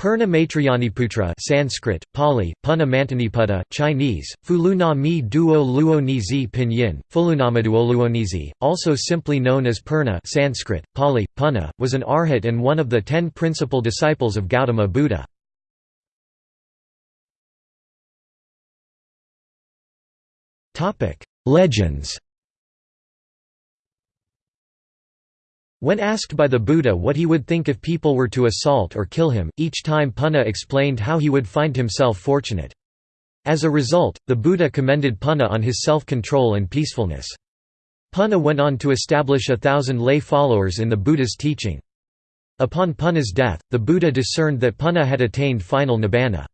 Purna Maitrayaniputra Sanskrit, Pali, Punna Mantaniputta Chinese, Fuluna mi duo luonizi pinyin, Fulunamaduoluonizi, also simply known as Purna Sanskrit, Pali, Punna, was an arhat and one of the ten principal disciples of Gautama Buddha. Legends When asked by the Buddha what he would think if people were to assault or kill him, each time Punna explained how he would find himself fortunate. As a result, the Buddha commended Punna on his self-control and peacefulness. Punna went on to establish a thousand lay followers in the Buddha's teaching. Upon Punna's death, the Buddha discerned that Punna had attained final nibbana.